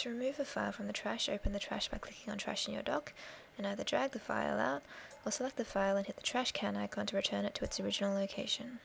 To remove a file from the trash, open the trash by clicking on Trash in your dock, and either drag the file out, or select the file and hit the trash can icon to return it to its original location.